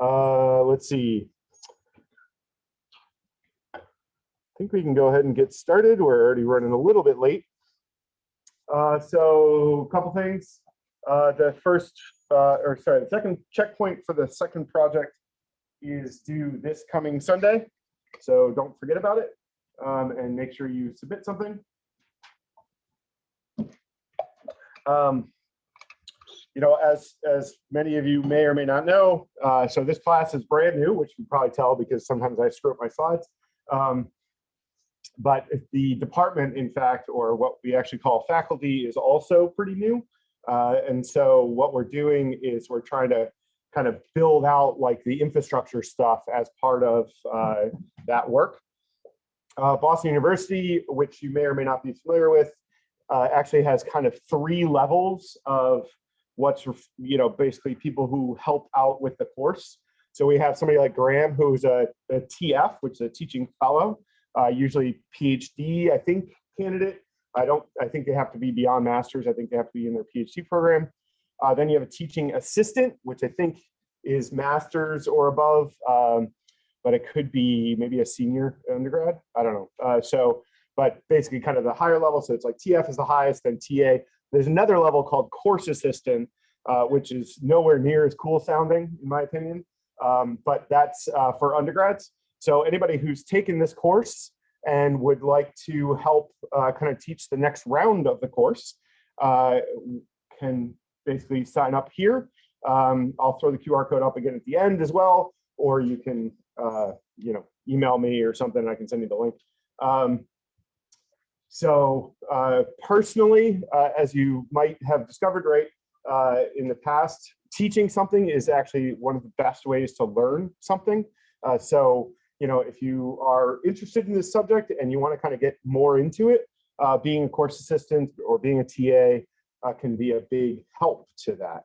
Uh, let's see. I think we can go ahead and get started. We're already running a little bit late. Uh, so a couple things. Uh, the first, uh, or sorry, the second checkpoint for the second project is due this coming Sunday. So don't forget about it um, and make sure you submit something. Um, you know, as as many of you may or may not know, uh, so this class is brand new, which you probably tell because sometimes I screw up my slides. Um, but the department, in fact, or what we actually call faculty is also pretty new. Uh, and so what we're doing is we're trying to kind of build out like the infrastructure stuff as part of uh, that work. Uh, Boston University, which you may or may not be familiar with, uh, actually has kind of three levels of what's, you know, basically people who help out with the course. So we have somebody like Graham, who's a, a TF, which is a teaching fellow, uh, usually PhD, I think, candidate. I don't, I think they have to be beyond masters. I think they have to be in their PhD program. Uh, then you have a teaching assistant, which I think is masters or above, um, but it could be maybe a senior undergrad. I don't know. Uh, so, but basically kind of the higher level. So it's like TF is the highest, then TA. There's another level called course assistant, uh, which is nowhere near as cool sounding, in my opinion. Um, but that's uh, for undergrads. So anybody who's taken this course and would like to help uh, kind of teach the next round of the course uh, can basically sign up here. Um, I'll throw the QR code up again at the end as well, or you can, uh, you know, email me or something. I can send you the link. Um, so uh, personally, uh, as you might have discovered, right, uh, in the past, teaching something is actually one of the best ways to learn something. Uh, so, you know, if you are interested in this subject and you want to kind of get more into it, uh, being a course assistant or being a TA uh, can be a big help to that.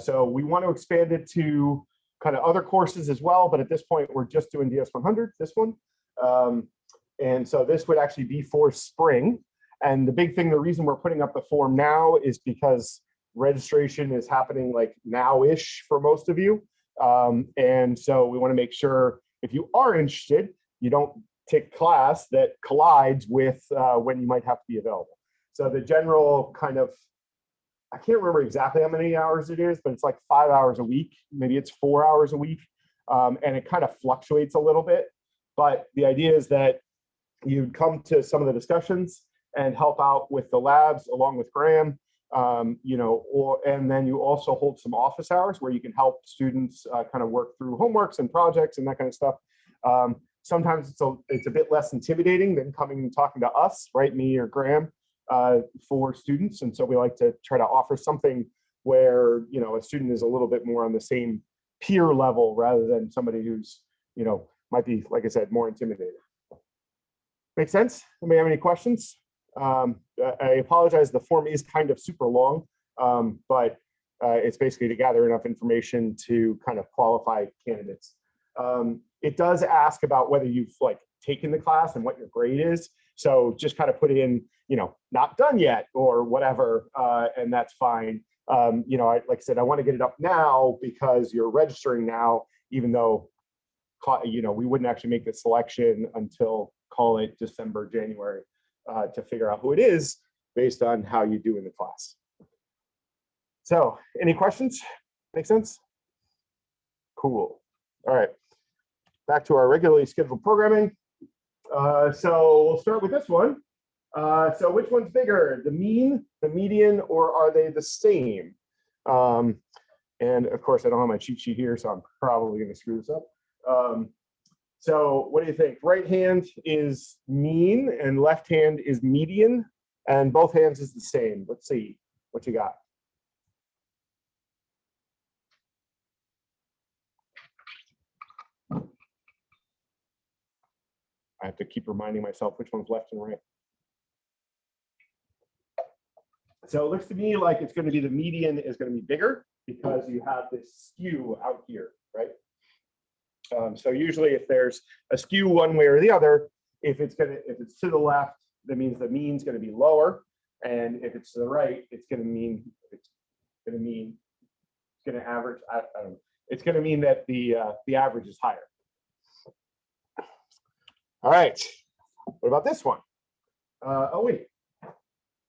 So we want to expand it to kind of other courses as well, but at this point we're just doing DS100, this one. Um, and so this would actually be for spring. And the big thing, the reason we're putting up the form now is because registration is happening like now-ish for most of you. Um, and so we want to make sure if you are interested, you don't take class that collides with uh, when you might have to be available. So the general kind of I can't remember exactly how many hours it is, but it's like five hours a week. Maybe it's four hours a week. Um, and it kind of fluctuates a little bit. But the idea is that you'd come to some of the discussions and help out with the labs along with Graham, um, you know, or and then you also hold some office hours where you can help students uh, kind of work through homeworks and projects and that kind of stuff. Um, sometimes it's a, it's a bit less intimidating than coming and talking to us, right, me or Graham uh, for students. And so we like to try to offer something where, you know, a student is a little bit more on the same peer level rather than somebody who's, you know, might be, like I said, more intimidated. Make sense? Anybody have any questions? Um, I apologize, the form is kind of super long, um, but uh, it's basically to gather enough information to kind of qualify candidates. Um, it does ask about whether you've like taken the class and what your grade is. So just kind of put in, you know, not done yet or whatever, uh, and that's fine. Um, you know, I, like I said, I want to get it up now because you're registering now, even though, you know, we wouldn't actually make the selection until call it December, January uh, to figure out who it is based on how you do in the class. So any questions? Make sense? Cool. All right. Back to our regularly scheduled programming. Uh, so we'll start with this one. Uh, so which one's bigger, the mean, the median, or are they the same? Um, and of course, I don't have my cheat sheet here, so I'm probably going to screw this up. Um, so what do you think? Right hand is mean and left hand is median, and both hands is the same. Let's see what you got. I have to keep reminding myself which one's left and right. So it looks to me like it's going to be the median is going to be bigger because you have this skew out here, right? Um, so usually if there's a skew one way or the other, if it's to if it's to the left, that means the mean's going to be lower, and if it's to the right, it's going to mean it's to mean it's to average. I, I don't know. it's to mean that the uh, the average is higher. All right. What about this one? Uh, oh wait.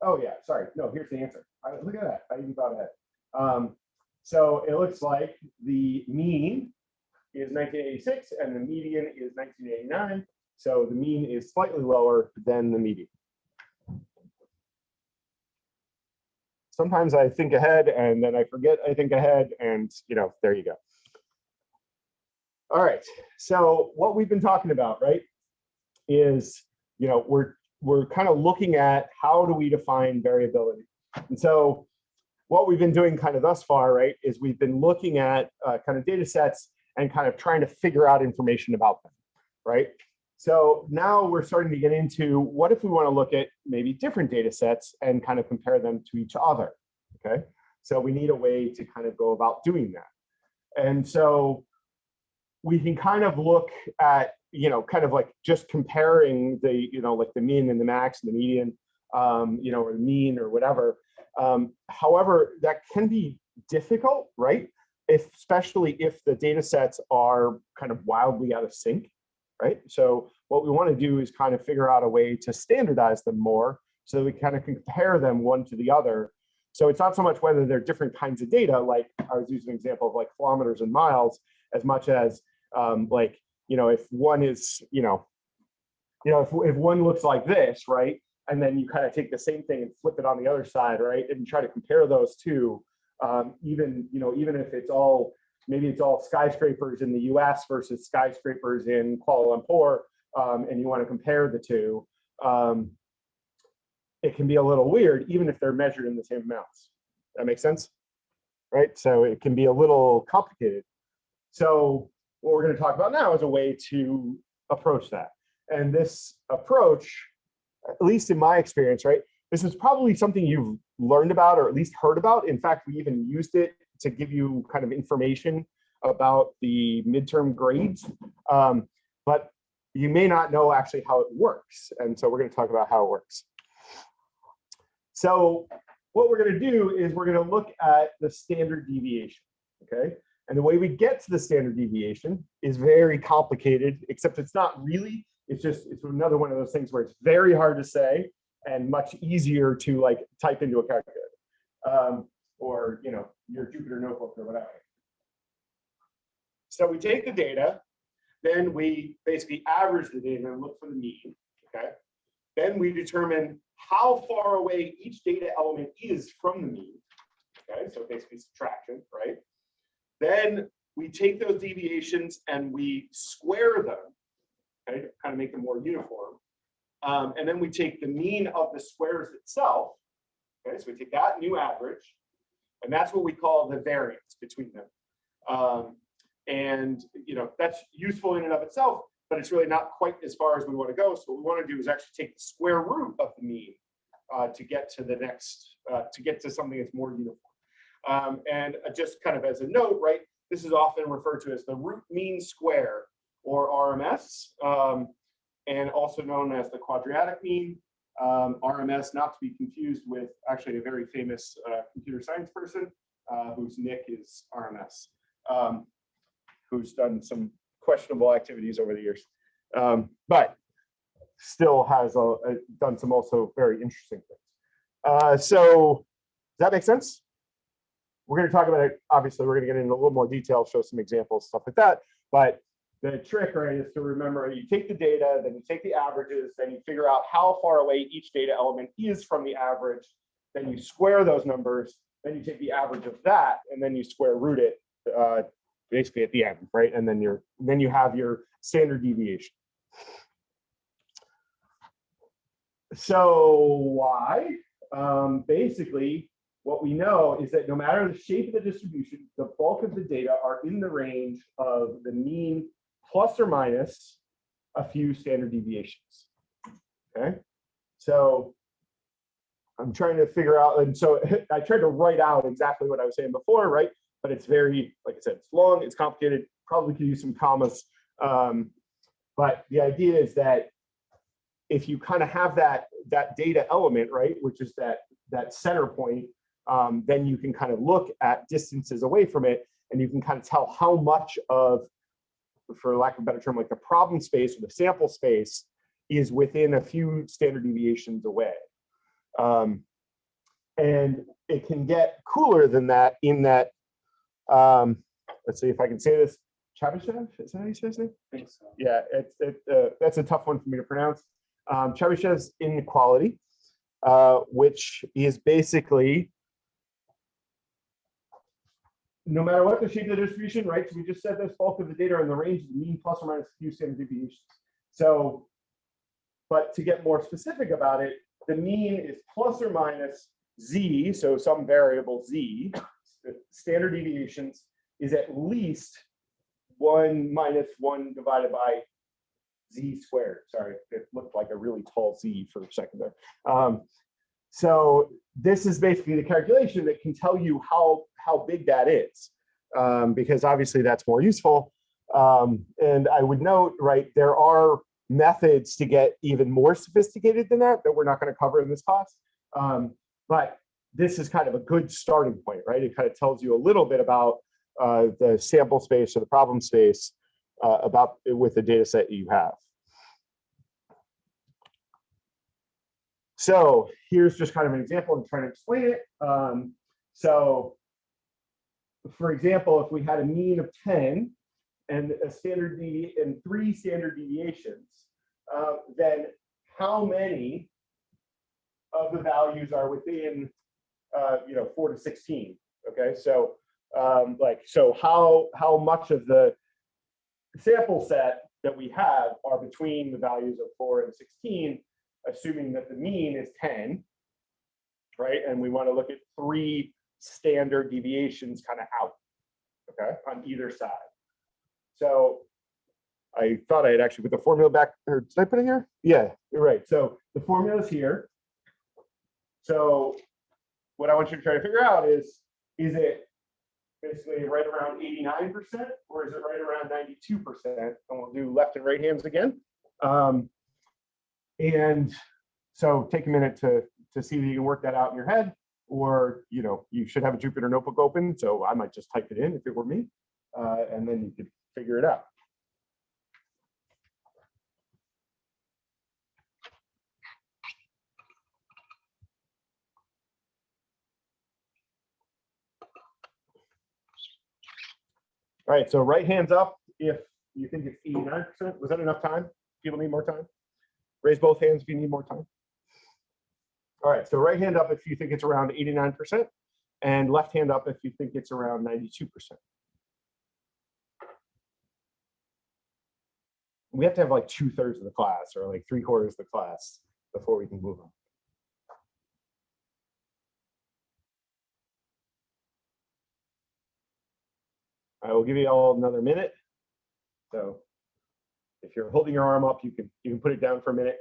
Oh yeah. Sorry. No. Here's the answer. Look at that. I even thought ahead. Um, so it looks like the mean is 1986 and the median is 1989. So the mean is slightly lower than the median. Sometimes I think ahead and then I forget I think ahead and you know, there you go. All right, so what we've been talking about, right, is, you know, we're we're kind of looking at how do we define variability. And so what we've been doing kind of thus far, right, is we've been looking at uh, kind of data sets and kind of trying to figure out information about them, right? So now we're starting to get into what if we want to look at maybe different data sets and kind of compare them to each other, okay? So we need a way to kind of go about doing that. And so we can kind of look at, you know, kind of like just comparing the, you know, like the mean and the max and the median, um, you know, or the mean or whatever. Um, however, that can be difficult, right? If, especially if the data sets are kind of wildly out of sync, right? So what we want to do is kind of figure out a way to standardize them more so we kind of compare them one to the other. So it's not so much whether they're different kinds of data, like I was using an example of like kilometers and miles, as much as um, like, you know, if one is, you know, you know, if, if one looks like this, right? And then you kind of take the same thing and flip it on the other side, right? And try to compare those two, um, even, you know, even if it's all, maybe it's all skyscrapers in the US versus skyscrapers in Kuala Lumpur, um, and you want to compare the two, um, it can be a little weird, even if they're measured in the same amounts. That makes sense? Right? So it can be a little complicated. So what we're going to talk about now is a way to approach that. And this approach, at least in my experience, right, this is probably something you've learned about or at least heard about. In fact, we even used it to give you kind of information about the midterm grades. Um, but you may not know actually how it works. And so we're going to talk about how it works. So what we're going to do is we're going to look at the standard deviation. Okay. And the way we get to the standard deviation is very complicated, except it's not really. It's just it's another one of those things where it's very hard to say and much easier to like type into a calculator um, or you know your Jupyter notebook or whatever. So we take the data, then we basically average the data and look for the mean. Okay. Then we determine how far away each data element is from the mean. Okay, so basically subtraction, right? Then we take those deviations and we square them, okay, kind of make them more uniform. Um, and then we take the mean of the squares itself. Okay, so we take that new average, and that's what we call the variance between them. Um, and you know that's useful in and of itself, but it's really not quite as far as we want to go. So what we want to do is actually take the square root of the mean uh, to get to the next, uh, to get to something that's more uniform. Um, and just kind of as a note, right, this is often referred to as the root mean square or RMS, um, and also known as the quadratic mean. Um, RMS, not to be confused with actually a very famous uh, computer science person uh, whose nick is RMS, um, who's done some questionable activities over the years, um, but still has a, a, done some also very interesting things. Uh, so does that make sense? We're going to talk about it. Obviously, we're going to get into a little more detail, show some examples, stuff like that. But the trick, right, is to remember you take the data, then you take the averages, then you figure out how far away each data element is from the average. Then you square those numbers. Then you take the average of that, and then you square root it uh, basically at the end, right? And then you're then you have your standard deviation. So why? Um, basically, what we know is that no matter the shape of the distribution, the bulk of the data are in the range of the mean plus or minus a few standard deviations. Okay, so I'm trying to figure out, and so I tried to write out exactly what I was saying before, right? But it's very, like I said, it's long, it's complicated, probably could use some commas. Um, but the idea is that if you kind of have that that data element, right, which is that that center point um, then you can kind of look at distances away from it and you can kind of tell how much of, for lack of a better term, like the problem space or the sample space is within a few standard deviations away. Um, and it can get cooler than that in that, um, let's see if I can say this, Chebyshev, is that how you say his name? think so. Yeah, it's, it, uh, that's a tough one for me to pronounce. Um, Chebyshev's inequality, uh, which is basically no matter what the shape of the distribution, right? So we just said this bulk of the data in the range of the mean plus or minus few standard deviations. So, but to get more specific about it, the mean is plus or minus z, so some variable z, standard deviations is at least one minus one divided by z squared. Sorry, it looked like a really tall z for a second there. Um, so this is basically the calculation that can tell you how how big that is, um, because obviously that's more useful. Um, and I would note, right, there are methods to get even more sophisticated than that that we're not going to cover in this class. Um, but this is kind of a good starting point, right? It kind of tells you a little bit about uh, the sample space or the problem space uh, about with the data set you have. So here's just kind of an example. I'm trying to explain it. Um, so for example, if we had a mean of 10 and a standard devi and three standard deviations, uh, then how many of the values are within, uh, you know, four to 16? Okay, so um, like, so how how much of the sample set that we have are between the values of four and 16, assuming that the mean is 10, right? And we want to look at three standard deviations kind of out, okay, on either side. So I thought I had actually put the formula back, or did I put it here? Yeah, you're right. So the formula is here. So what I want you to try to figure out is, is it basically right around 89% or is it right around 92%? And we'll do left and right hands again. Um, and so take a minute to, to see if you can work that out in your head or, you know, you should have a Jupyter notebook open. So I might just type it in if it were me, uh, and then you could figure it out. All right, so right hands up if you think it's 89%. Was that enough time? People need more time? Raise both hands if you need more time. All right, so right hand up if you think it's around 89%, and left hand up if you think it's around 92%. We have to have like two thirds of the class or like three quarters of the class before we can move on. I will give you all another minute. So if you're holding your arm up, you can you can put it down for a minute.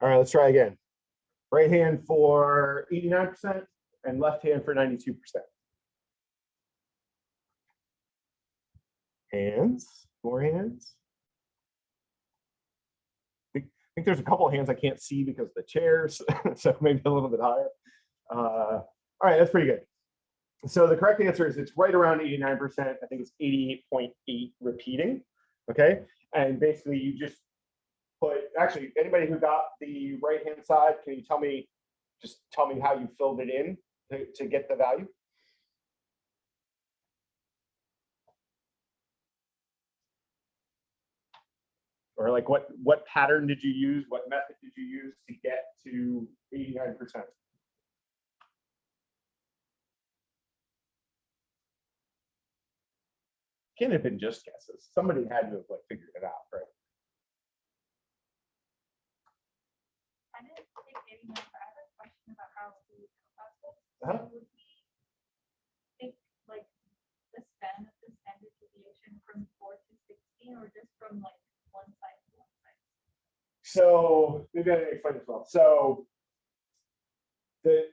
All right, let's try again. Right hand for 89% and left hand for 92%. Hands, more hands. I think there's a couple of hands I can't see because of the chairs, so maybe a little bit higher. Uh, all right, that's pretty good. So the correct answer is it's right around 89%. I think it's 88.8 repeating. Okay, and basically you just put actually anybody who got the right hand side can you tell me just tell me how you filled it in to, to get the value? Or like what what pattern did you use? What method did you use to get to 89 percent? Can't have been just guesses. Somebody had to have like figured it out right I didn't take any notes. I have a question about how to this. Uh-huh. So Would we think like the span of the standard deviation from four to sixteen or just from like one side to one side? So maybe I explain this well. So the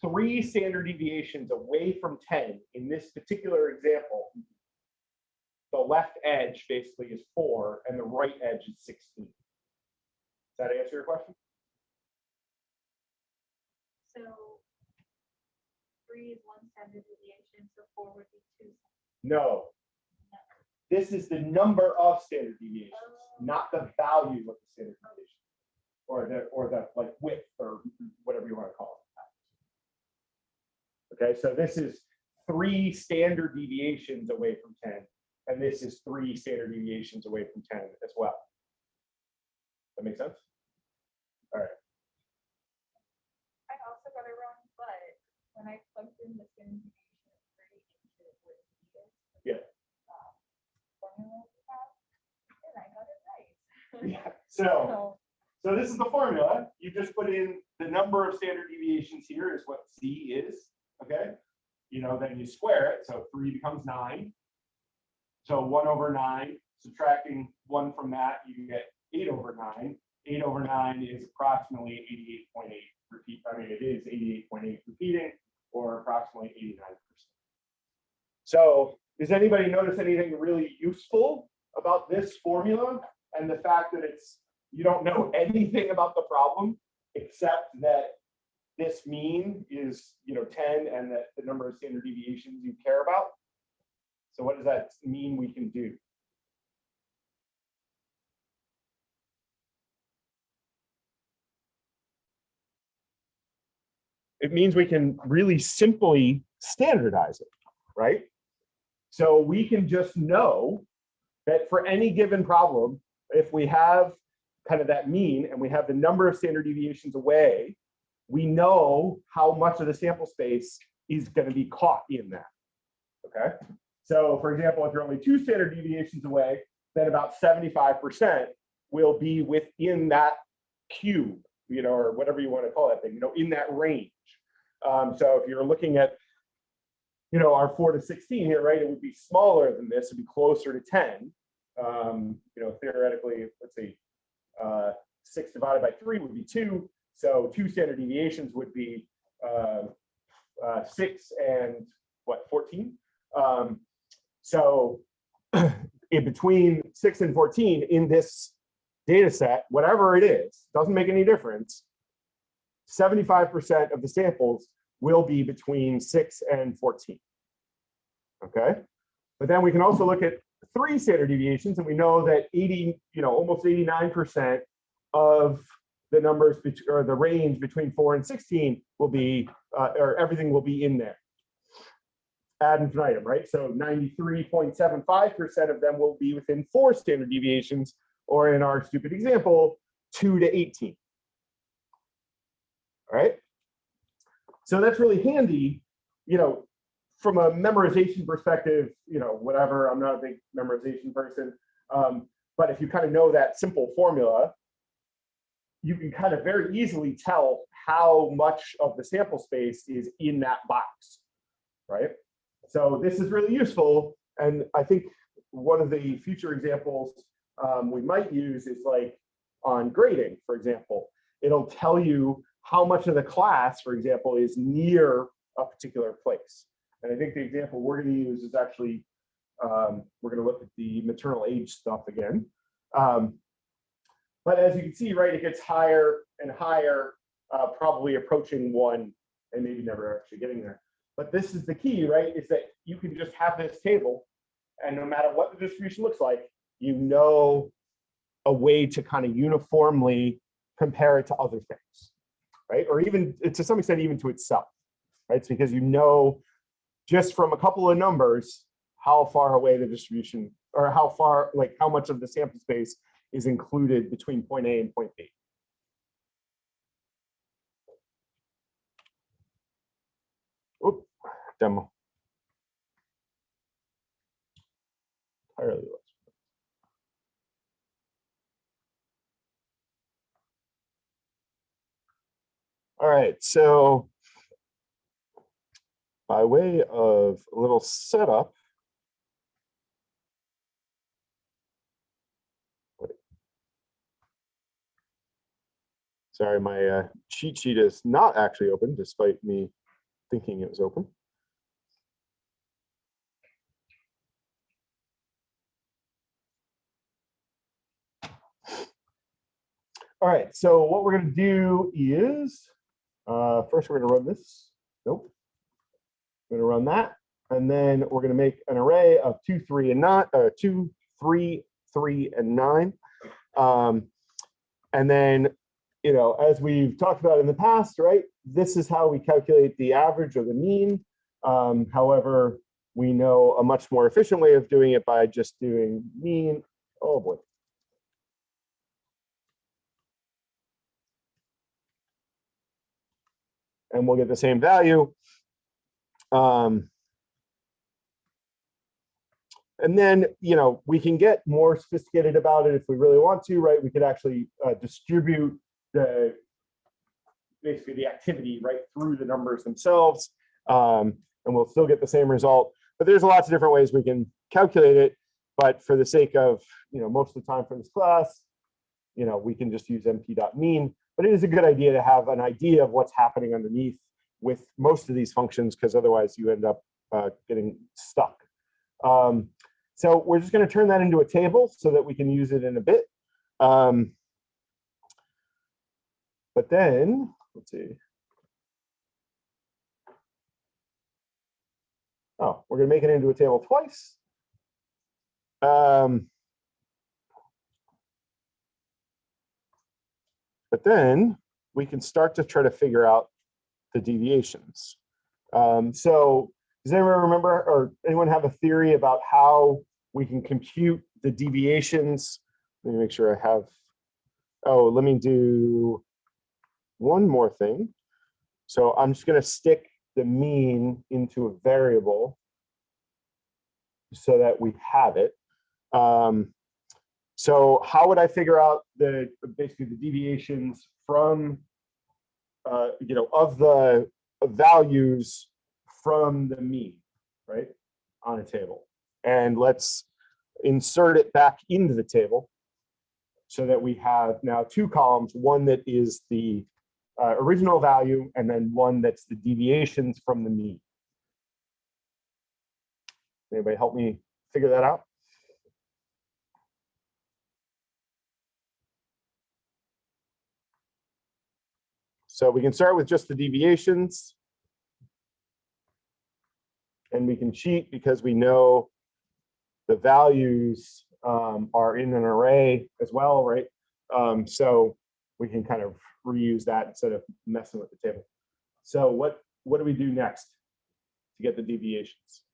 three standard deviations away from 10 in this particular example, the left edge basically is four and the right edge is 16. Does that answer your question? So three is one standard deviation, so four would be two. No. This is the number of standard deviations, oh. not the value of the standard deviation. Or the, or the like width or whatever you want to call it. Okay, so this is three standard deviations away from 10, and this is three standard deviations away from 10 as well. That makes sense? I also got it wrong, but when I plugged in the standard deviation of three into what it is. Yeah. um, Formula we have, and I got it right. Yeah, so. So, So this is the formula. You just put in the number of standard deviations here is what Z is, okay? You know, then you square it, so three becomes nine. So one over nine, subtracting one from that, you get eight over nine. Eight over nine is approximately eighty-eight point eight repeat, I mean, it is eighty-eight point eight repeating, or approximately eighty-nine percent. So does anybody notice anything really useful about this formula and the fact that it's you don't know anything about the problem except that this mean is, you know, 10 and that the number of standard deviations you care about. So what does that mean we can do? It means we can really simply standardize it, right? So we can just know that for any given problem, if we have kind of that mean and we have the number of standard deviations away, we know how much of the sample space is going to be caught in that. Okay. So for example, if you're only two standard deviations away, then about 75% will be within that cube, you know, or whatever you want to call that thing, you know, in that range. Um, so if you're looking at, you know, our four to 16 here, right, it would be smaller than this, it'd be closer to 10. Um, you know, theoretically, let's see, uh, six divided by three would be two. So two standard deviations would be uh, uh, six and what, 14? Um, so in between six and 14 in this data set, whatever it is, doesn't make any difference. 75% of the samples will be between six and 14. Okay, but then we can also look at three standard deviations, and we know that 80, you know, almost 89% of the numbers or the range between four and 16 will be, uh, or everything will be in there. Ad infinitum, right? So 93.75% of them will be within four standard deviations, or in our stupid example, two to 18. All right. So that's really handy, you know, from a memorization perspective, you know, whatever, I'm not a big memorization person. Um, but if you kind of know that simple formula, you can kind of very easily tell how much of the sample space is in that box, right? So this is really useful. And I think one of the future examples um, we might use is like on grading, for example. It'll tell you how much of the class, for example, is near a particular place. And I think the example we're going to use is actually, um, we're going to look at the maternal age stuff again. Um, but as you can see, right, it gets higher and higher, uh, probably approaching one and maybe never actually getting there. But this is the key, right, is that you can just have this table and no matter what the distribution looks like, you know a way to kind of uniformly compare it to other things, right? Or even uh, to some extent, even to itself, right? It's because you know just from a couple of numbers how far away the distribution or how far, like how much of the sample space is included between point A and point B. Oop, demo. Entirely All right, so by way of a little setup. Sorry, my uh, cheat sheet is not actually open despite me thinking it was open. All right, so what we're gonna do is, uh, first we're gonna run this. Nope. We're gonna run that, and then we're gonna make an array of two, three, and not uh, two, three, three, and nine. Um, and then, you know, as we've talked about in the past, right, this is how we calculate the average or the mean. Um, however, we know a much more efficient way of doing it by just doing mean. Oh boy. And we'll get the same value. Um, and then, you know, we can get more sophisticated about it if we really want to, right? We could actually uh, distribute the basically the activity right through the numbers themselves, um, and we'll still get the same result. But there's lots of different ways we can calculate it. But for the sake of, you know, most of the time for this class, you know, we can just use np.mean. But it is a good idea to have an idea of what's happening underneath with most of these functions, because otherwise you end up uh, getting stuck. Um, so we're just going to turn that into a table so that we can use it in a bit. Um, but then, let's see. Oh, we're going to make it into a table twice. Um, but then we can start to try to figure out the deviations. Um, so does anyone remember or anyone have a theory about how we can compute the deviations? Let me make sure I have, oh, let me do one more thing. So I'm just gonna stick the mean into a variable so that we have it. Um, so how would I figure out the basically the deviations from, uh, you know, of the values from the mean, right, on a table. And let's insert it back into the table so that we have now two columns, one that is the uh, original value and then one that's the deviations from the mean. Anybody help me figure that out? So we can start with just the deviations. And we can cheat because we know the values um, are in an array as well, right? Um, so we can kind of reuse that instead of messing with the table. So what, what do we do next to get the deviations?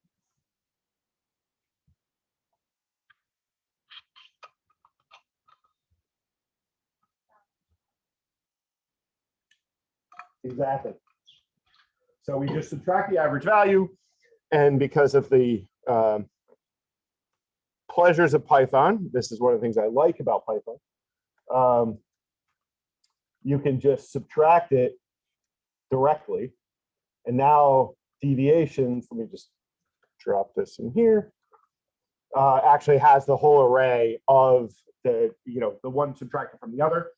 Exactly. So we just subtract the average value and because of the um, pleasures of Python, this is one of the things I like about Python, um, you can just subtract it directly. And now deviations, let me just drop this in here, uh, actually has the whole array of the, you know, the one subtracted from the other.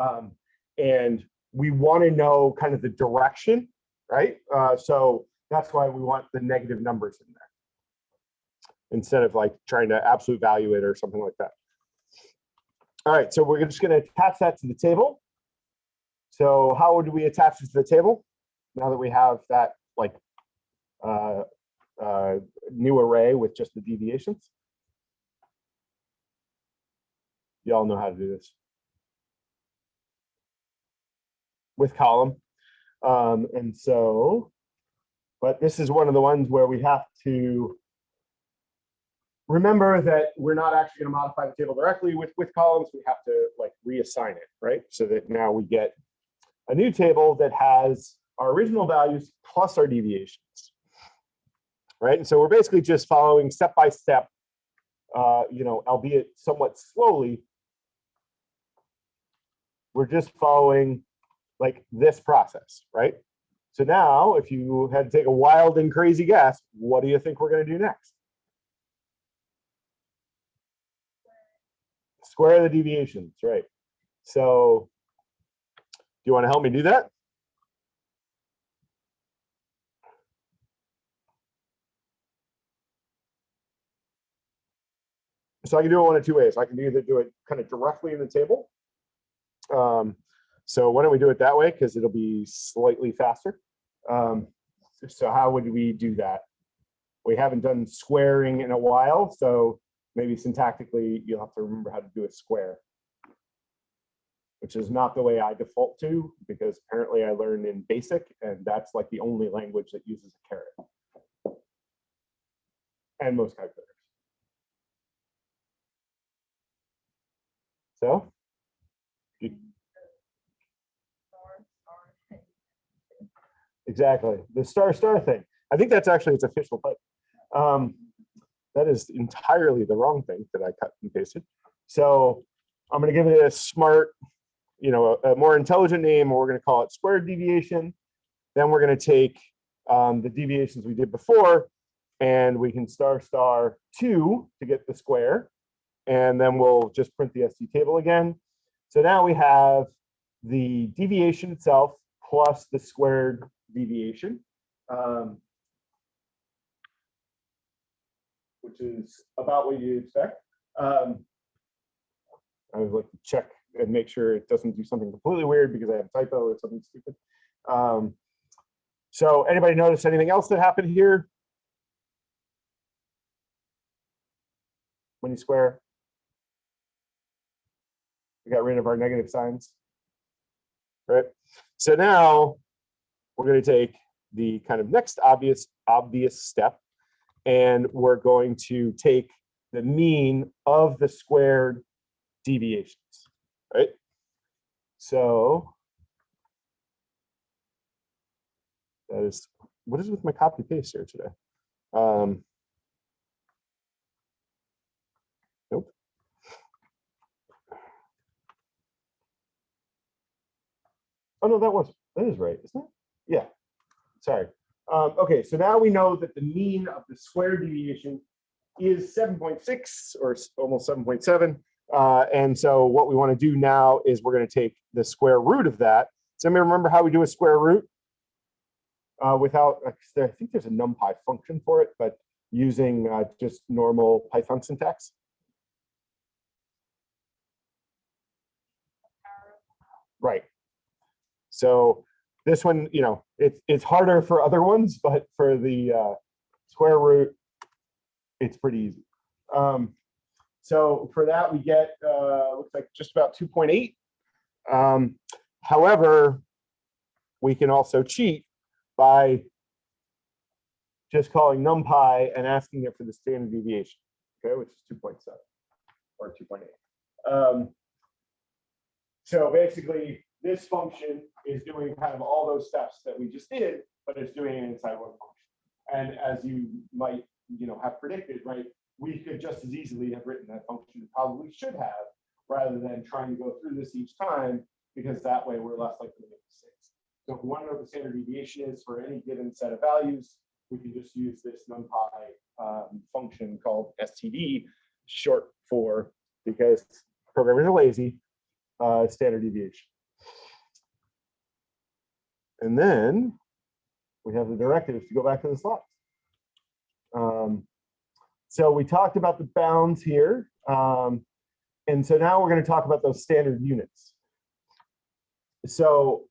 Um, and we want to know kind of the direction, right? Uh, so that's why we want the negative numbers in there instead of like trying to absolute value it or something like that. All right, so we're just going to attach that to the table. So how would we attach it to the table now that we have that like uh, uh, new array with just the deviations? Y'all know how to do this. With column. Um, and so, but this is one of the ones where we have to remember that we're not actually going to modify the table directly with, with columns. We have to like reassign it, right? So that now we get a new table that has our original values plus our deviations, right? And so we're basically just following step by step, uh, you know, albeit somewhat slowly. We're just following like this process, right? So now if you had to take a wild and crazy guess, what do you think we're gonna do next? Square the deviations, right? So do you want to help me do that? So I can do it one of two ways. I can either do it kind of directly in the table, um, so why don't we do it that way? Because it'll be slightly faster. Um, so how would we do that? We haven't done squaring in a while, so maybe syntactically you'll have to remember how to do a square. Which is not the way I default to, because apparently I learned in basic, and that's like the only language that uses a caret. And most calculators. So, Star, star. Exactly, the star star thing. I think that's actually its official type. Um, that is entirely the wrong thing that I cut and pasted. So I'm gonna give it a smart, you know, a, a more intelligent name, or we're gonna call it squared deviation. Then we're gonna take um, the deviations we did before, and we can star star two to get the square. And then we'll just print the ST table again. So now we have the deviation itself plus the squared deviation. um, Which is about what you expect. Um, I would like to check and make sure it doesn't do something completely weird because I have a typo or something stupid. Um, So anybody notice anything else that happened here? When you square? We got rid of our negative signs. Right? So now we're going to take the kind of next obvious, obvious step, and we're going to take the mean of the squared deviations, right? So that is, what is with my copy paste here today? Um, Nope. Oh, no, that was, that is right, isn't it? Yeah, sorry. Um, okay, so now we know that the mean of the square deviation is seven point six or almost seven point seven. Uh, and so what we want to do now is we're going to take the square root of that. Anybody remember how we do a square root? Uh, without, I think there's a NumPy function for it, but using uh, just normal Python syntax. Right. So this one, you know, it's it's harder for other ones, but for the uh, square root, it's pretty easy. Um, so for that, we get uh, looks like just about 2.8. Um, however, we can also cheat by just calling numpy and asking it for the standard deviation, okay, which is 2.7 or 2.8. Um, so basically, this function is doing kind of all those steps that we just did, but it's doing it inside one function. And as you might, you know, have predicted, right, we could just as easily have written that function, and probably should have, rather than trying to go through this each time, because that way we're less likely to make mistakes. So if we want to know what the standard deviation is for any given set of values, we can just use this NumPy um, function called std, short for, because programmers are lazy, uh, standard deviation. And then we have the directives to go back to the slides. Um, so we talked about the bounds here. Um, and so now we're going to talk about those standard units. So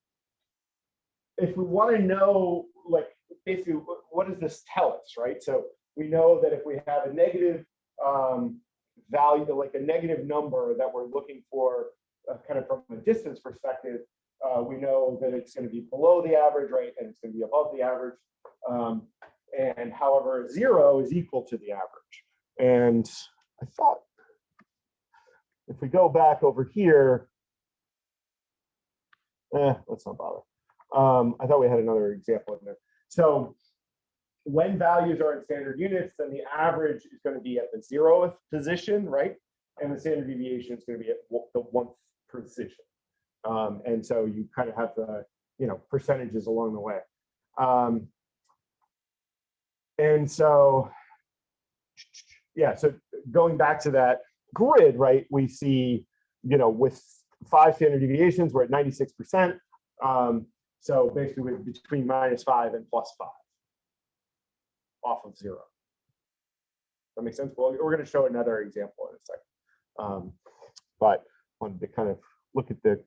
if we want to know, like, basically, what, what does this tell us, right? So we know that if we have a negative um, value, like a negative number that we're looking for, uh, kind of from a distance perspective, uh, we know that it's going to be below the average, right? And it's going to be above the average. Um, and however, zero is equal to the average. And I thought if we go back over here, eh, let's not bother. Um, I thought we had another example in there. So when values are in standard units, then the average is going to be at the zeroth position, right? And the standard deviation is going to be at the one position. Um, and so you kind of have the, you know, percentages along the way. Um, and so, yeah, so going back to that grid, right, we see, you know, with five standard deviations, we're at 96%. Um, so basically we're between minus five and plus five off of zero. That makes sense. Well, we're going to show another example in a second. Um, but wanted to kind of look at the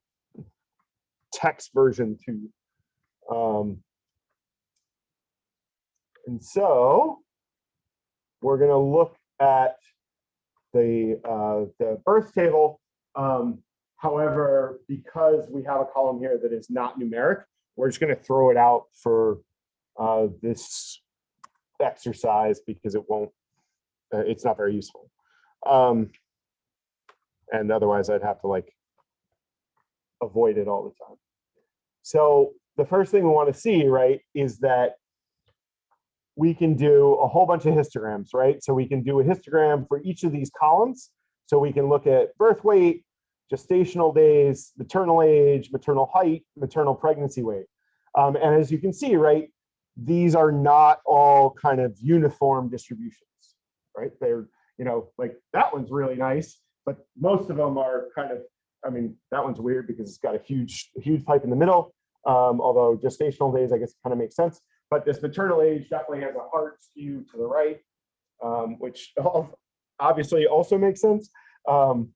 text version too. Um, and so we're going to look at the uh, the birth table. Um, however, because we have a column here that is not numeric, we're just going to throw it out for uh, this exercise because it won't. Uh, it's not very useful. Um, and otherwise, I'd have to like avoid it all the time. So the first thing we want to see, right, is that we can do a whole bunch of histograms, right? So we can do a histogram for each of these columns. So we can look at birth weight, gestational days, maternal age, maternal height, maternal pregnancy weight. Um, and as you can see, right, these are not all kind of uniform distributions, right? They're, you know, like that one's really nice, but most of them are kind of, I mean, that one's weird because it's got a huge, huge pipe in the middle. Um, although gestational days, I guess, kind of makes sense. But this maternal age definitely has a hard skew to the right, um, which obviously also makes sense. Um,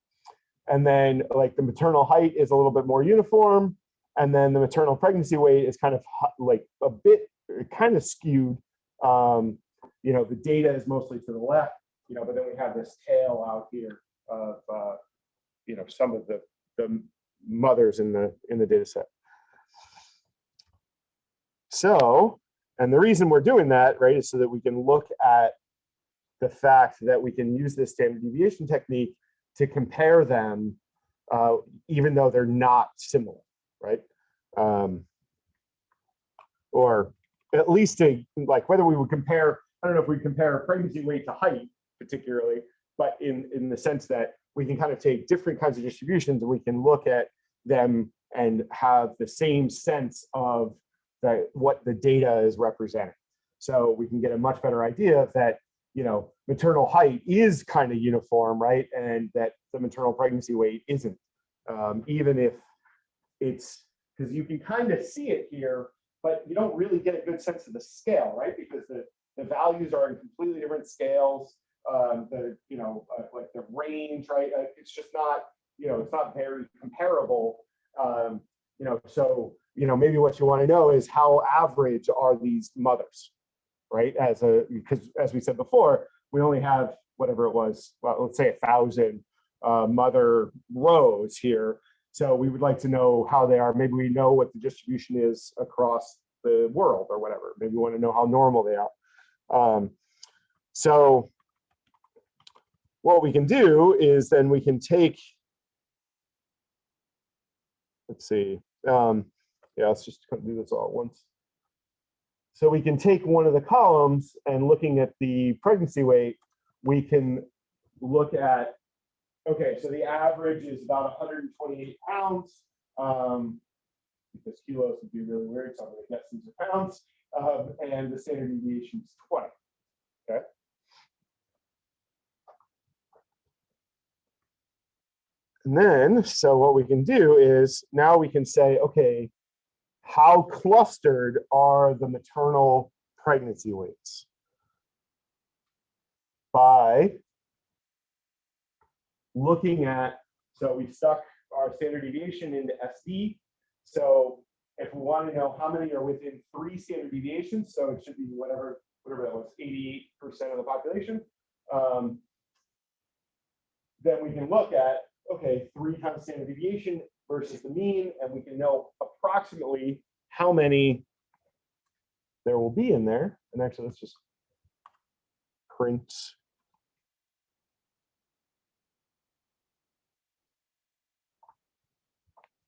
and then like the maternal height is a little bit more uniform. And then the maternal pregnancy weight is kind of like a bit kind of skewed. Um, you know, the data is mostly to the left, you know, but then we have this tail out here of, uh, you know, some of the, the mothers in the, in the data set. So, and the reason we're doing that, right, is so that we can look at the fact that we can use this standard deviation technique to compare them, uh, even though they're not similar, right? Um, or at least to like whether we would compare, I don't know if we compare pregnancy weight to height particularly, but in, in the sense that we can kind of take different kinds of distributions and we can look at them and have the same sense of the, what the data is representing. So we can get a much better idea that, you know, maternal height is kind of uniform, right? And that the maternal pregnancy weight isn't, um, even if it's, because you can kind of see it here, but you don't really get a good sense of the scale, right? Because the, the values are in completely different scales. Um, the, you know, uh, like the range, right? Uh, it's just not, you know, it's not very comparable. Um, you know, so, you know, maybe what you want to know is how average are these mothers, right? As a, because as we said before, we only have whatever it was, well, let's say a thousand uh, mother rows here. So we would like to know how they are. Maybe we know what the distribution is across the world or whatever. Maybe we want to know how normal they are. Um, so what we can do is then we can take, let's see, um, yeah, let's just do this all at once. So we can take one of the columns and looking at the pregnancy weight, we can look at, okay, so the average is about 128 pounds. Um, because kilos would be really weird, so I'm gonna guess these are pounds. Um, and the standard deviation is 20, okay? And then, so what we can do is now we can say, okay, how clustered are the maternal pregnancy weights? By looking at, so we stuck our standard deviation into SD. So if we want to know how many are within three standard deviations, so it should be whatever, whatever that was, 88% of the population. Um, then we can look at, okay, three times standard deviation versus the mean, and we can know approximately how many there will be in there. And actually, let's just print.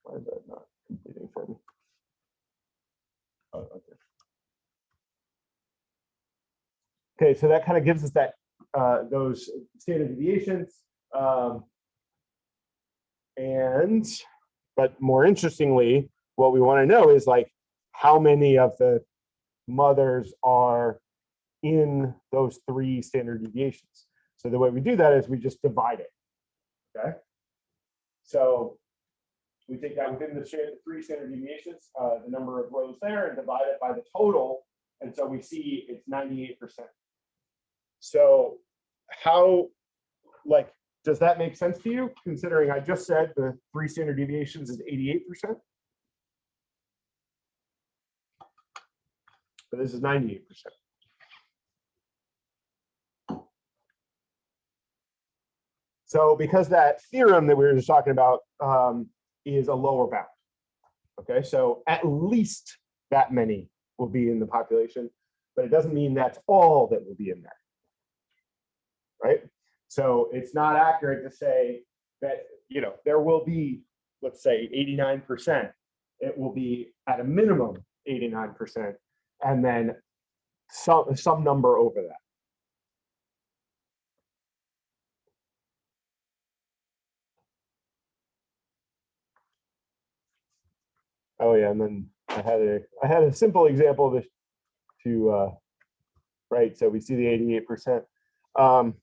Why is that not completing for me? Oh, okay. Okay, so that kind of gives us that uh, those standard deviations. Um, and, but more interestingly, what we want to know is like how many of the mothers are in those three standard deviations. So the way we do that is we just divide it. Okay. So we take that within the three standard deviations, uh, the number of rows there, and divide it by the total. And so we see it's 98%. So how, like, does that make sense to you? Considering I just said the three standard deviations is eighty-eight percent? But this is ninety-eight percent. So because that theorem that we were just talking about um, is a lower bound. Okay, so at least that many will be in the population, but it doesn't mean that's all that will be in there. Right? So it's not accurate to say that, you know, there will be, let's say, 89%. It will be at a minimum 89%, and then some, some number over that. Oh yeah, and then I had a I had a simple example to to uh, right. So we see the eighty eight percent. Um,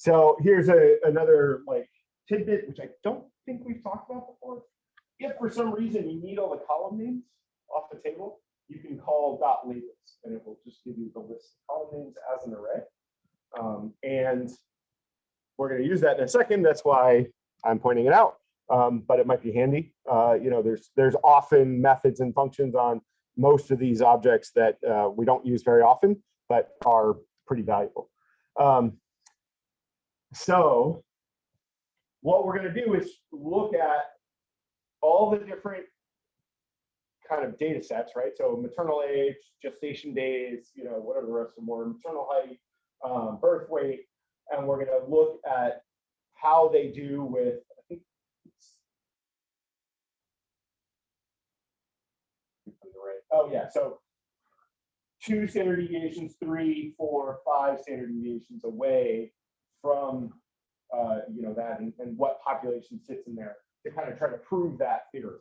so here's a another like tidbit which I don't think we've talked about before. If for some reason you need all the column names off the table, you can call dot labels, and it will just give you the list of column names as an array. Um, and we're going to use that in a second. That's why I'm pointing it out. Um, but it might be handy. Uh, you know, there's there's often methods and functions on most of these objects that uh, we don't use very often, but are pretty valuable. Um, so what we're going to do is look at all the different kind of data sets, right? So maternal age, gestation days, you know, whatever the rest of were, maternal height, um, birth weight, and we're going to look at how they do with, I think, it's- oh yeah, so two standard deviations, three, four, five standard deviations away from, uh, you know, that and, and what population sits in there to kind of try to prove that theory.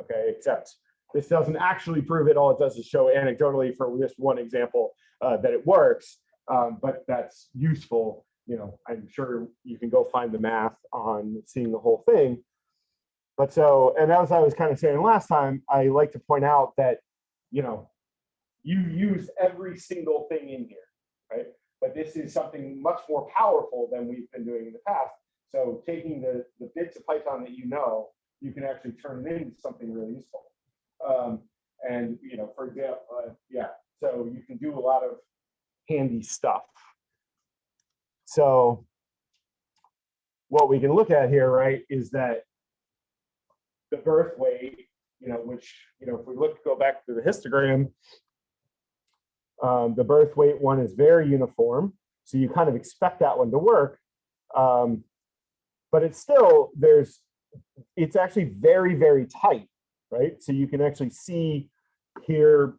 Okay, except this doesn't actually prove it. All it does is show anecdotally for this one example uh, that it works, um, but that's useful you know, I'm sure you can go find the math on seeing the whole thing. But so, and as I was kind of saying last time, I like to point out that, you know, you use every single thing in here, right? But this is something much more powerful than we've been doing in the past. So taking the, the bits of Python that you know, you can actually turn it into something really useful. Um, and, you know, for example, uh, yeah, so you can do a lot of handy stuff. So what we can look at here, right, is that the birth weight, you know, which, you know, if we look, go back to the histogram, um, the birth weight one is very uniform. So you kind of expect that one to work. Um, but it's still, there's, it's actually very, very tight, right? So you can actually see here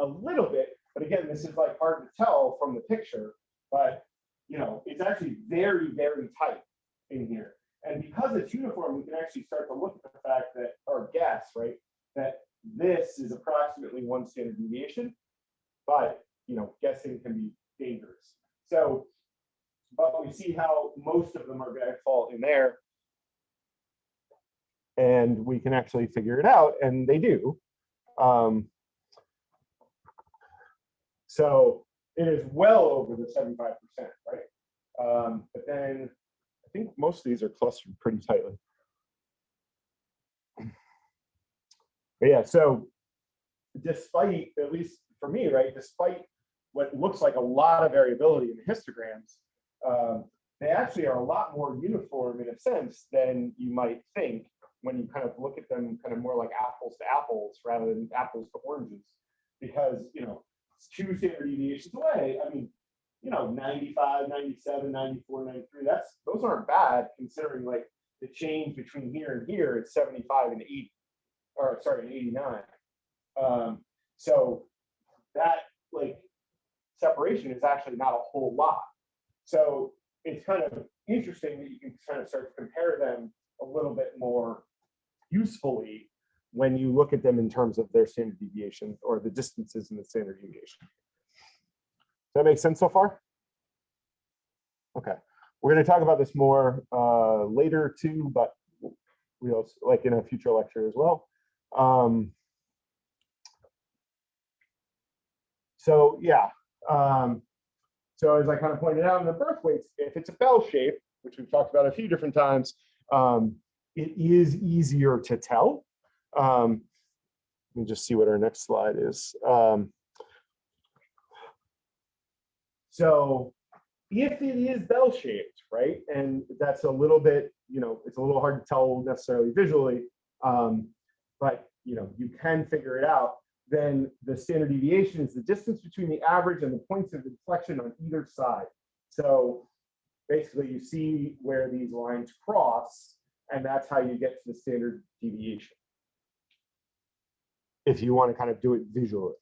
a little bit, but again, this is like hard to tell from the picture, but you know, it's actually very, very tight in here. And because it's uniform, we can actually start to look at the fact that, or guess, right, that this is approximately one standard deviation, but, you know, guessing can be dangerous. So, but we see how most of them are going to fall in there. And we can actually figure it out, and they do. Um, so it is well over the 75%, right? Um, but then I think most of these are clustered pretty tightly. But yeah, so despite, at least for me, right, despite what looks like a lot of variability in the histograms, um, they actually are a lot more uniform in a sense than you might think when you kind of look at them kind of more like apples to apples rather than apples to oranges. Because, you know, two standard deviations away, I mean, you know, 95, 97, 94, 93, that's, those aren't bad considering like the change between here and here, it's 75 and 80, or sorry, 89. Um, so that like separation is actually not a whole lot. So it's kind of interesting that you can kind of start to compare them a little bit more usefully when you look at them in terms of their standard deviation or the distances in the standard deviation. Does that make sense so far? Okay, we're going to talk about this more uh, later too, but we also like in a future lecture as well. Um, so yeah. Um, so as I kind of pointed out in the birth weights, if it's a bell shape, which we've talked about a few different times, um, it is easier to tell. Um, let me just see what our next slide is. Um, so if it is bell shaped, right, and that's a little bit, you know, it's a little hard to tell necessarily visually, um, but you know, you can figure it out. Then the standard deviation is the distance between the average and the points of inflection on either side. So basically, you see where these lines cross, and that's how you get to the standard deviation. If you want to kind of do it visually.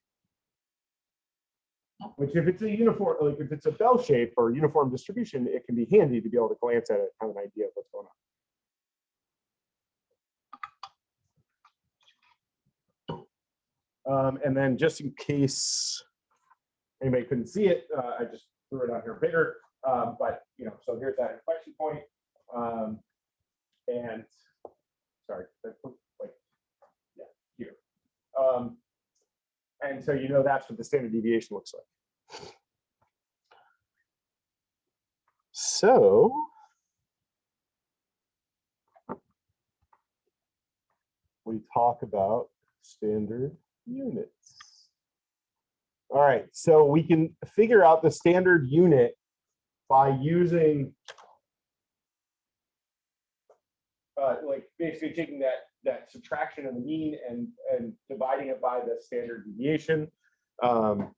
Which if it's a uniform, like if it's a bell shape or uniform distribution, it can be handy to be able to glance at it, have an idea of what's going on. Um, and then just in case anybody couldn't see it, uh, I just threw it out here bigger. Um, but you know, so here's that inflection point. Um, and sorry, like yeah, here. Um, and so you know that's what the standard deviation looks like. So we talk about standard units. All right, so we can figure out the standard unit by using uh, like basically taking that that subtraction of the mean and and dividing it by the standard deviation. Um,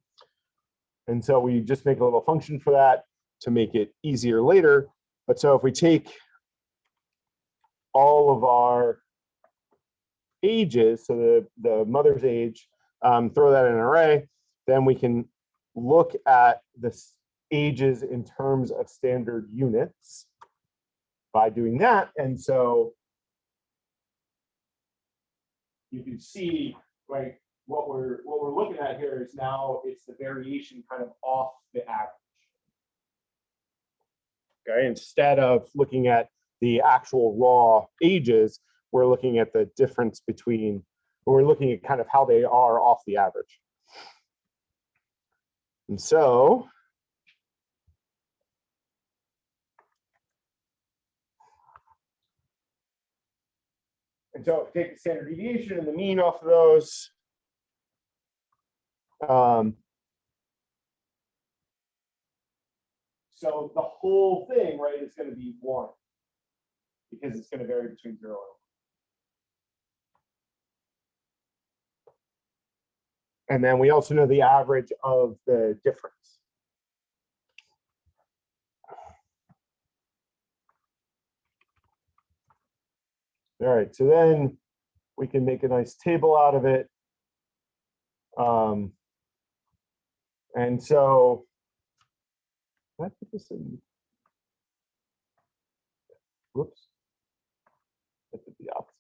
and so we just make a little function for that to make it easier later. But so if we take all of our ages, so the, the mother's age, um, throw that in an array, then we can look at the ages in terms of standard units by doing that. And so you can see, right, what we're what we're looking at here is now it's the variation kind of off the average. Okay, instead of looking at the actual raw ages, we're looking at the difference between, we're looking at kind of how they are off the average. And so And so take the standard deviation and the mean off of those. Um, so the whole thing, right, is going to be one because it's going to vary between zero and one. And then we also know the average of the difference. All right, so then we can make a nice table out of it. Um, and so, I put this in? Whoops. I did the opposite.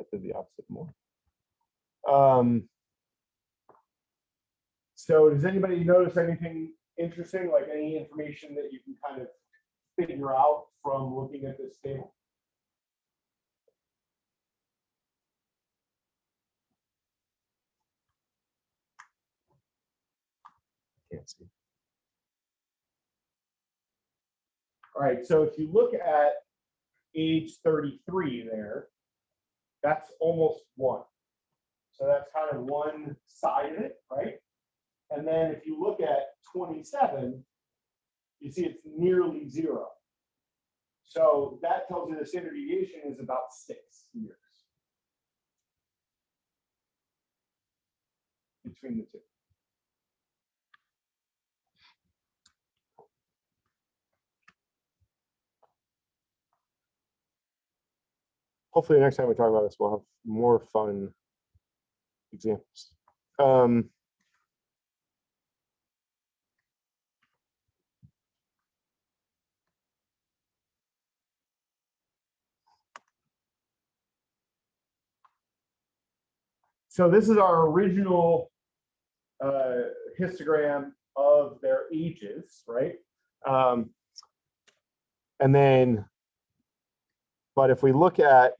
I did the opposite more. Um, so does anybody notice anything interesting, like any information that you can kind of figure out from looking at this table? Can't see. All right, so if you look at age 33 there, that's almost one. So that's kind of one side of it, right? And then if you look at 27, you see it's nearly zero. So that tells you the standard deviation is about six years between the two. Hopefully next time we talk about this, we'll have more fun examples. Um, So this is our original uh, histogram of their ages, right? Um, and then, but if we look at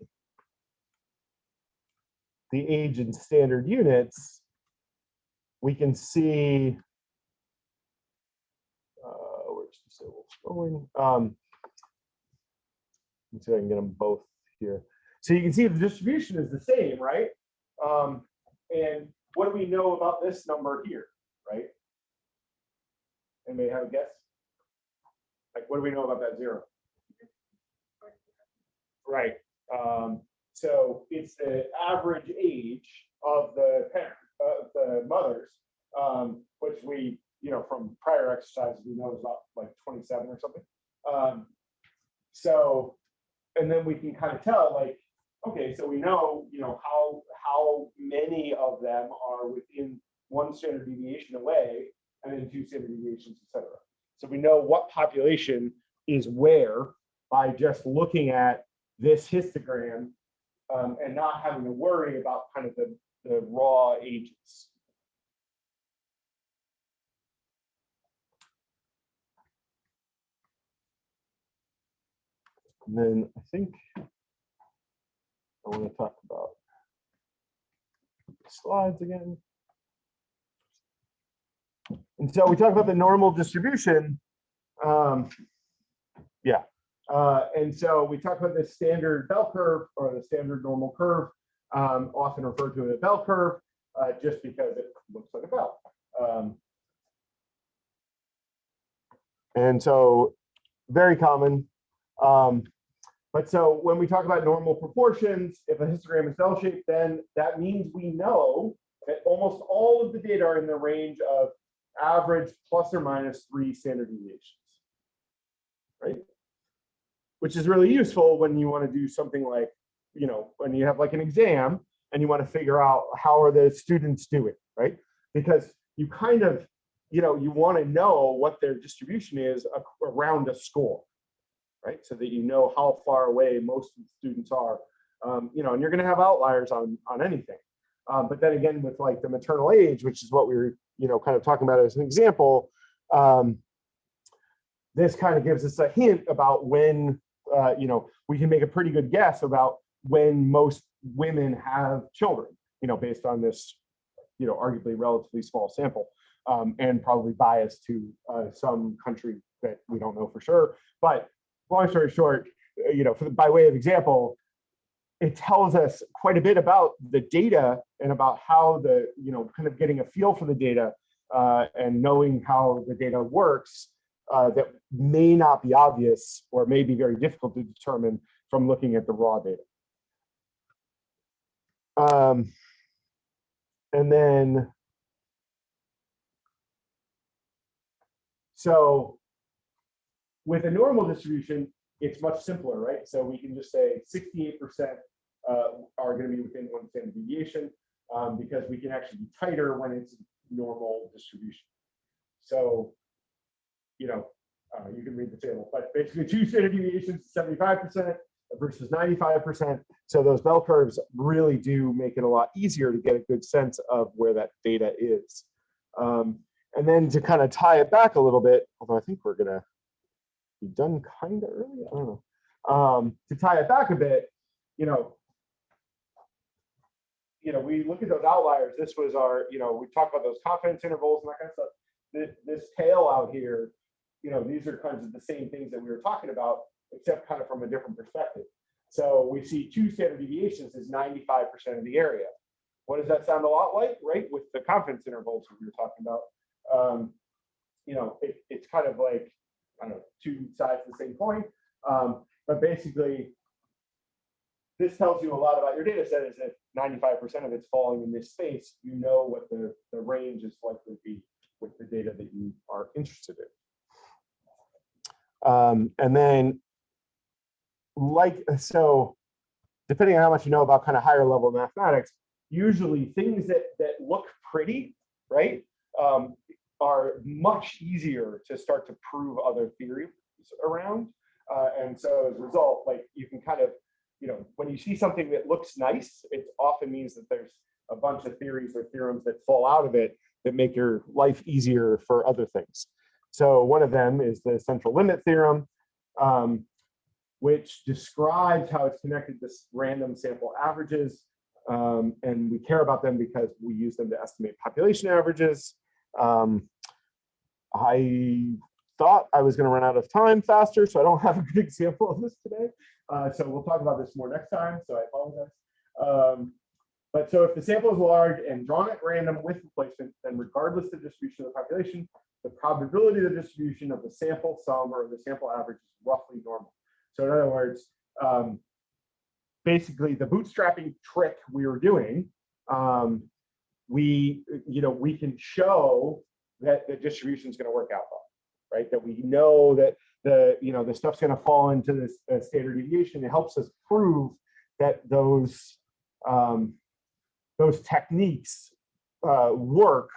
the age in standard units, we can see, uh, where's the syllables going? Um, let's see if I can get them both here. So you can see the distribution is the same, right? Um, and what do we know about this number here, right? And Anybody have a guess? Like, what do we know about that zero? Right. Um, so it's the average age of the parent, of the mothers, um, which we, you know, from prior exercises, we know is about like 27 or something. Um, so, and then we can kind of tell like, okay, so we know, you know, how, how many of them are within one standard deviation away and then two standard deviations, et cetera. So we know what population is where by just looking at this histogram um, and not having to worry about kind of the, the raw ages. And then I think I want to talk about slides again. And so we talk about the normal distribution. Um, yeah, uh, and so we talk about the standard bell curve or the standard normal curve, um, often referred to as a bell curve, uh, just because it looks like a bell. Um, and so very common. Um, but so when we talk about normal proportions, if a histogram is bell-shaped, then that means we know that almost all of the data are in the range of average plus or minus three standard deviations, right? Which is really useful when you want to do something like, you know, when you have like an exam and you want to figure out how are the students doing, right? Because you kind of, you know, you want to know what their distribution is around a score, right? So that you know how far away most students are, um, you know, and you're going to have outliers on, on anything. Um, but then again, with like the maternal age, which is what we were, you know, kind of talking about as an example, um, this kind of gives us a hint about when, uh, you know, we can make a pretty good guess about when most women have children, you know, based on this, you know, arguably relatively small sample um, and probably biased to uh, some country that we don't know for sure. But long story short, uh, you know, for the, by way of example, it tells us quite a bit about the data and about how the, you know, kind of getting a feel for the data uh, and knowing how the data works uh, that may not be obvious or may be very difficult to determine from looking at the raw data. Um, and then, so with a normal distribution, it's much simpler, right? So we can just say 68% uh, are going to be within one standard deviation um, because we can actually be tighter when it's a normal distribution. So, you know, uh, you can read the table, but basically two standard deviations, 75% versus 95%. So those bell curves really do make it a lot easier to get a good sense of where that data is. Um, and then to kind of tie it back a little bit, although I think we're gonna be done kind of early, I don't know. Um, to tie it back a bit, you know, you know, we look at those outliers. This was our, you know, we talk about those confidence intervals and that kind of stuff. This, this tail out here, you know, these are kinds of the same things that we were talking about, except kind of from a different perspective. So we see two standard deviations is 95% of the area. What does that sound a lot like, right? With the confidence intervals we were talking about. Um, you know, it, it's kind of like, I don't know, two sides of the same coin. Um, but basically, this tells you a lot about your data set is that 95% of it's falling in this space, you know what the, the range is likely to be with the data that you are interested in. Um, and then like, so depending on how much you know about kind of higher level mathematics, usually things that, that look pretty, right, um, are much easier to start to prove other theories around. Uh, and so as a result, like you can kind of you know, when you see something that looks nice, it often means that there's a bunch of theories or theorems that fall out of it that make your life easier for other things. So one of them is the central limit theorem, um, which describes how it's connected to random sample averages. Um, and we care about them because we use them to estimate population averages. Um, I thought I was going to run out of time faster, so I don't have a good example of this today. Uh, so we'll talk about this more next time, so I apologize. Um, but so if the sample is large and drawn at random with replacement, then regardless of the distribution of the population, the probability of the distribution of the sample sum or the sample average is roughly normal. So in other words, um, basically the bootstrapping trick we were doing, um, we, you know, we can show that the distribution is going to work out well, right? That we know that the, you know, the stuff's going to fall into this uh, standard deviation. It helps us prove that those, um, those techniques uh, work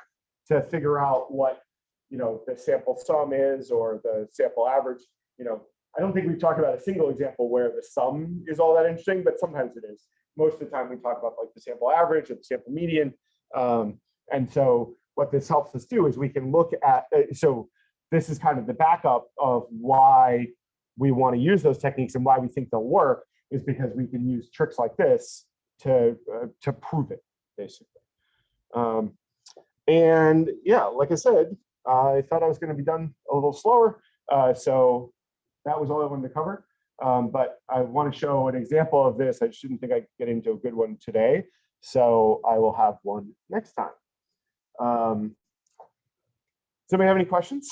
to figure out what, you know, the sample sum is or the sample average, you know, I don't think we've talked about a single example where the sum is all that interesting, but sometimes it is. Most of the time we talk about like the sample average or the sample median. Um, and so what this helps us do is we can look at, uh, so this is kind of the backup of why we want to use those techniques and why we think they'll work is because we can use tricks like this to, uh, to prove it, basically. Um, and yeah, like I said, I thought I was going to be done a little slower. Uh, so that was all I wanted to cover. Um, but I want to show an example of this. I shouldn't think I get into a good one today. So I will have one next time. Um, does anybody have any questions?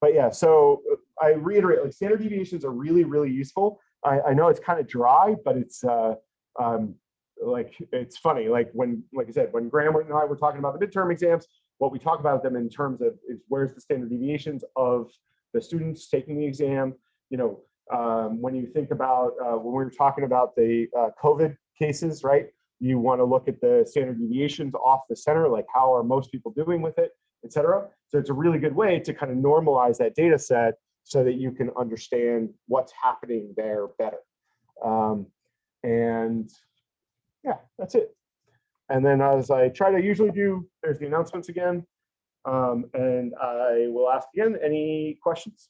But yeah, so uh, I reiterate, like standard deviations are really, really useful. I, I know it's kind of dry, but it's uh, um, like it's funny. Like when, like I said, when Graham and I were talking about the midterm exams, what we talk about them in terms of is where's the standard deviations of the students taking the exam. You know, um, when you think about uh, when we were talking about the uh, COVID cases, right? You want to look at the standard deviations off the center, like how are most people doing with it, et cetera. So it's a really good way to kind of normalize that data set so that you can understand what's happening there better. Um, and yeah, that's it. And then as I try to usually do, there's the announcements again. Um, and I will ask again, any questions?